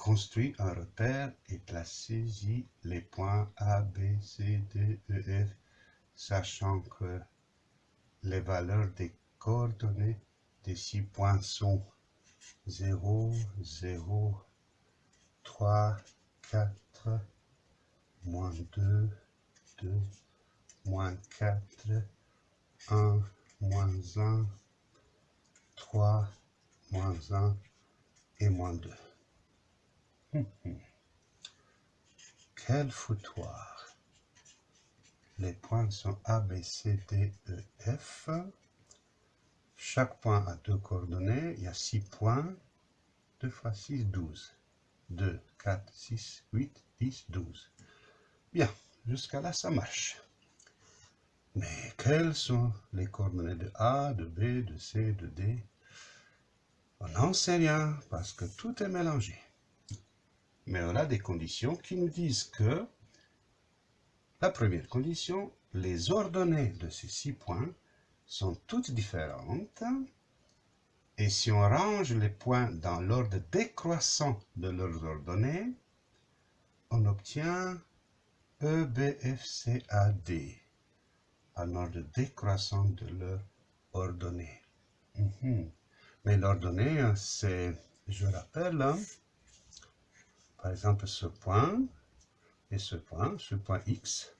construit un repère et placez-y les points A, B, C, D, E, F, sachant que les valeurs des coordonnées des six points sont 0, 0, 3, 4, moins 2, 2, moins 4, 1, moins 1, 3, moins 1 et moins 2. Quel foutoir? Les points sont A, B, C, D, E, F. Chaque point a deux coordonnées. Il y a 6 points. 2 fois 6, 12. 2, 4, 6, 8, 10, 12. Bien, jusqu'à là, ça marche. Mais quelles sont les coordonnées de A, de B, de C, de D? On n'en sait rien parce que tout est mélangé. Mais on a des conditions qui nous disent que la première condition, les ordonnées de ces six points sont toutes différentes. Et si on range les points dans l'ordre décroissant de leurs ordonnées, on obtient E, B, F, C, A, D en ordre décroissant de leurs ordonnées. Mhm. Mais l'ordonnée, c'est, je rappelle, hein, par exemple ce point et ce point, ce point X,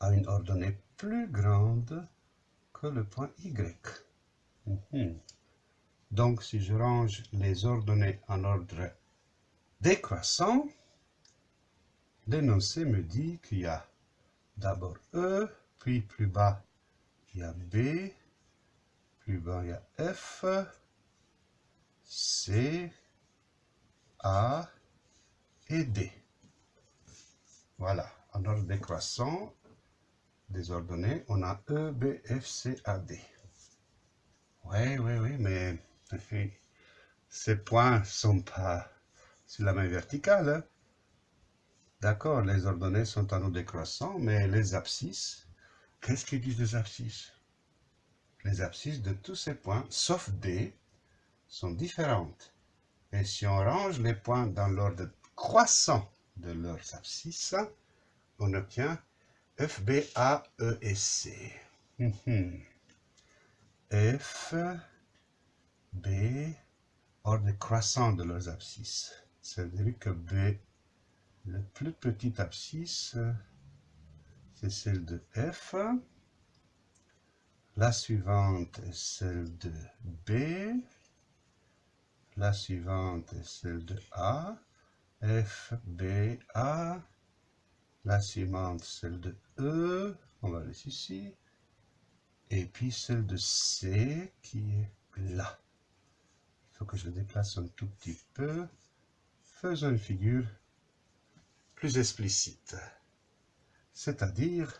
a une ordonnée plus grande que le point Y. Mhm. Donc, si je range les ordonnées en ordre décroissant, l'énoncé me dit qu'il y a d'abord E, puis plus bas, il y a B, plus bas, il y a F, C, A et D. Voilà, en ordre décroissant des ordonnées, on a E, B, F, C, A, D. Oui, oui, oui, mais ces points sont pas sur la main verticale. Hein. D'accord, les ordonnées sont en ordre décroissant, mais les abscisses Qu'est-ce qu'ils disent les abscisses? Les abscisses de tous ces points, sauf D, sont différentes. Et si on range les points dans l'ordre croissant de leurs abscisses, on obtient F, B, A, E et C. F, B, ordre croissant de leurs abscisses. C'est-à-dire que B, le plus petit abscisse, c'est celle de F. La suivante est celle de B. La suivante est celle de A. F, B, A. La suivante, celle de E. On va laisser ici. Et puis celle de C qui est là. Il faut que je le déplace un tout petit peu. Faisons une figure plus explicite c'est-à-dire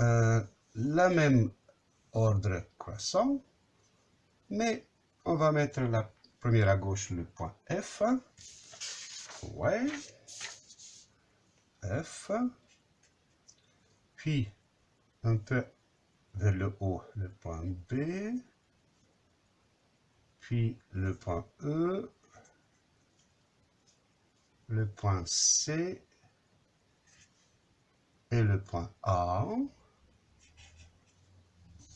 euh, la même ordre croissant, mais on va mettre la première à gauche le point F. F. Puis, un peu vers le haut, le point B. Puis, le point E. Le point C et le point A.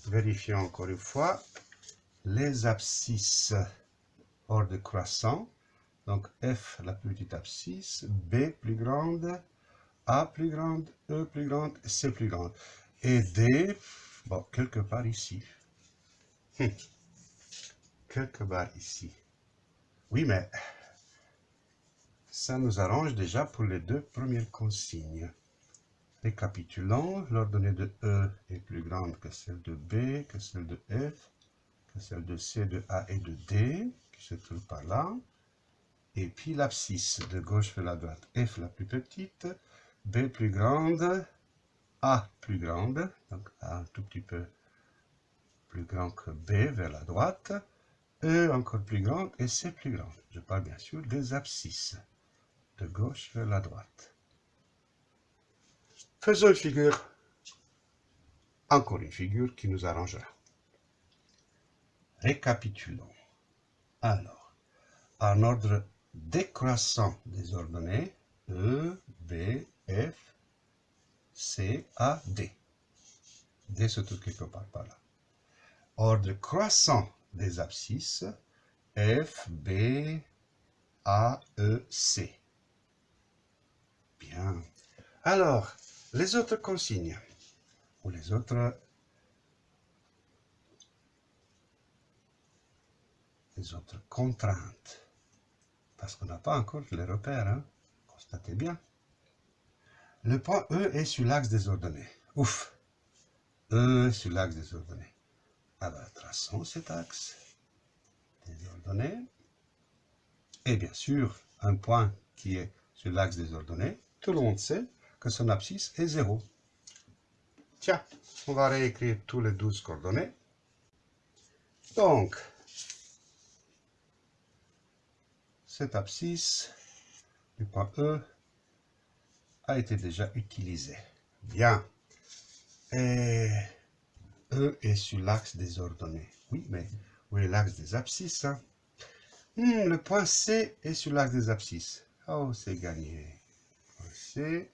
Vérifions encore une fois les abscisses hors de croissant. Donc F, la petite abscisse, B plus grande, A plus grande, E plus grande, C plus grande. Et D, bon, quelque part ici. Hum. Quelque part ici. Oui, mais ça nous arrange déjà pour les deux premières consignes. Récapitulons, l'ordonnée de E est plus grande que celle de B, que celle de F, que celle de C, de A et de D, qui se trouve par là. Et puis l'abscisse de gauche vers la droite. F la plus petite, B plus grande, A plus grande, donc A un tout petit peu plus grand que B vers la droite, E encore plus grande et C plus grande. Je parle bien sûr des abscisses de gauche vers la droite. Faisons une figure, encore une figure qui nous arrangera. Récapitulons. Alors, en ordre décroissant des ordonnées E, B, F, C, A, D. D se trouve quelque part par là. Ordre croissant des abscisses F, B, A, E, C. Bien. Alors, les autres consignes, ou les autres les autres contraintes. Parce qu'on n'a pas encore les repères, hein? constatez bien. Le point E est sur l'axe des ordonnées. Ouf E sur l'axe des ordonnées. Alors, traçons cet axe des ordonnées. Et bien sûr, un point qui est sur l'axe des ordonnées, tout le monde sait que son abscisse est 0. Tiens, on va réécrire tous les 12 coordonnées. Donc, cette abscisse du point E a été déjà utilisée. Bien. Et E est sur l'axe des ordonnées. Oui, mais où est l'axe des abscisses hein? hmm, Le point C est sur l'axe des abscisses. Oh, c'est gagné. Point C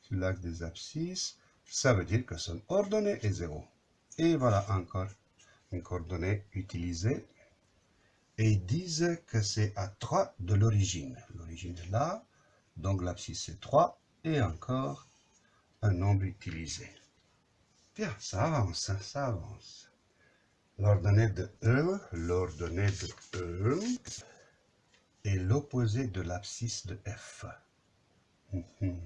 sur l'axe des abscisses. Ça veut dire que son ordonnée est 0. Et voilà encore une coordonnée utilisée et ils disent que c'est à 3 de l'origine. L'origine est là, donc l'abscisse est 3, et encore un nombre utilisé. Bien, ça avance, hein, ça avance. L'ordonnée de E, l'ordonnée de E est l'opposé de l'abscisse de F. Mhm.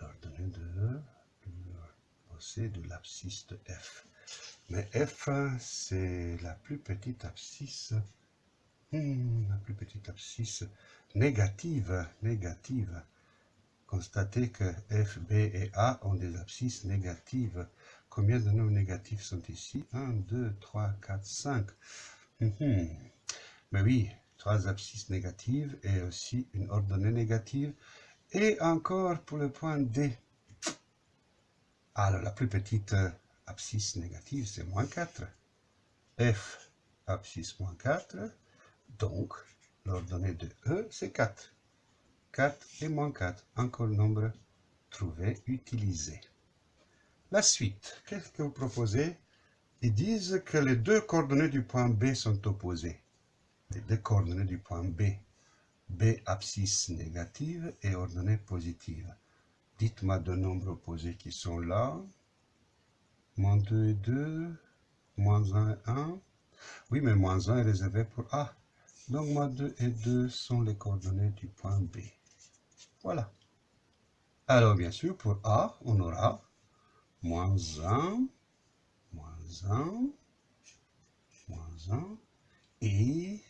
L'ordonnée de E, l'opposé de l'abscisse de F. Mais F, c'est la plus petite abscisse, hmm, la plus petite abscisse négative, négative. Constatez que F, B et A ont des abscisses négatives. Combien de nombres négatifs sont ici? 1, 2, 3, 4, 5. Mais oui, trois abscisses négatives et aussi une ordonnée négative. Et encore pour le point D. Alors, la plus petite abscisse négative, c'est moins 4. F, abscisse moins 4. Donc, l'ordonnée de E, c'est 4. 4 et moins 4. Encore nombre trouvé, utilisé. La suite, qu'est-ce que vous proposez? Ils disent que les deux coordonnées du point B sont opposées. Les deux coordonnées du point B. B, abscisse négative et ordonnée positive. Dites-moi deux nombres opposés qui sont là moins 2 et 2, moins 1 et 1. Oui, mais moins 1 est réservé pour A. Donc, moins 2 et 2 sont les coordonnées du point B. Voilà. Alors, bien sûr, pour A, on aura moins 1, moins 1, moins 1, et...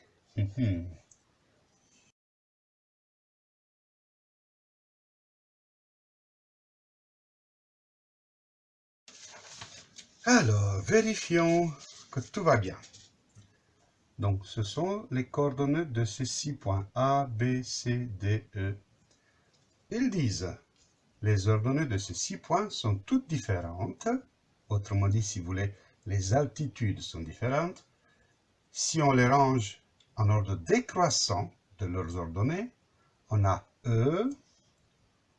Alors, vérifions que tout va bien. Donc, ce sont les coordonnées de ces six points A, B, C, D, E. Ils disent, les ordonnées de ces six points sont toutes différentes. Autrement dit, si vous voulez, les altitudes sont différentes. Si on les range en ordre décroissant de leurs ordonnées, on a E,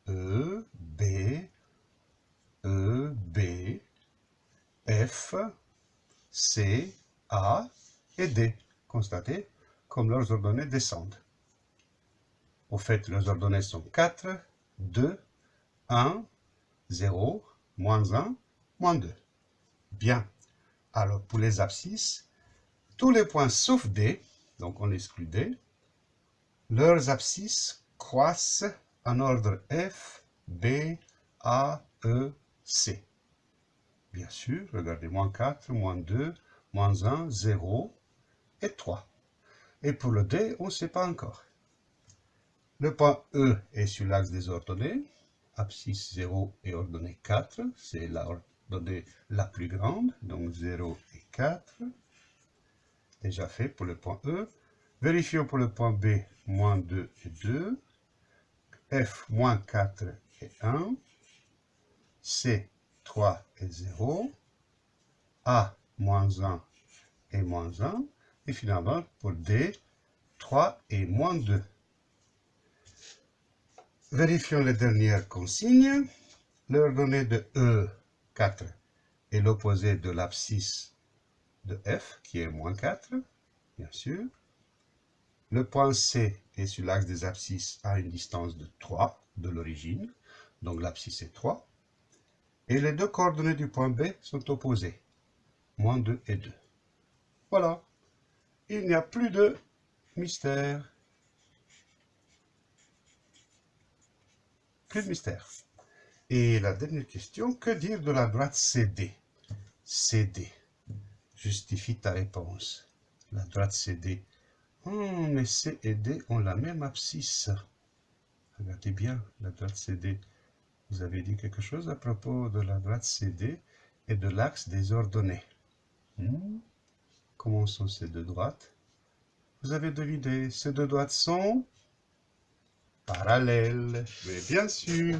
E, B, E, B, F, C, A et D. Constatez comme leurs ordonnées descendent. Au fait, leurs ordonnées sont 4, 2, 1, 0, moins 1, moins 2. Bien. Alors, pour les abscisses, tous les points sauf D, donc on exclut D, leurs abscisses croissent en ordre F, B, A, E, C. Bien sûr, regardez, moins 4, moins 2, moins 1, 0 et 3. Et pour le D, on ne sait pas encore. Le point E est sur l'axe des ordonnées. Abscisse 0 et ordonnée 4. C'est l'ordonnée la plus grande, donc 0 et 4. Déjà fait pour le point E. Vérifions pour le point B, moins 2 et 2. F, moins 4 et 1. C, 3 et 0, A moins 1 et moins 1, et finalement pour D, 3 et moins 2. Vérifions les dernières consignes. L'ordonnée de E, 4, est l'opposé de l'abscisse de F, qui est moins 4, bien sûr. Le point C est sur l'axe des abscisses à une distance de 3 de l'origine, donc l'abscisse est 3. Et les deux coordonnées du point B sont opposées, moins 2 et 2. Voilà, il n'y a plus de mystère. Plus de mystère. Et la dernière question, que dire de la droite CD CD. Justifie ta réponse. La droite CD. Oh, mais C et D ont la même abscisse. Regardez bien la droite CD. Vous avez dit quelque chose à propos de la droite CD et de l'axe des ordonnées. Hmm? Comment sont ces deux droites? Vous avez deviné, ces deux droites sont parallèles. Mais bien sûr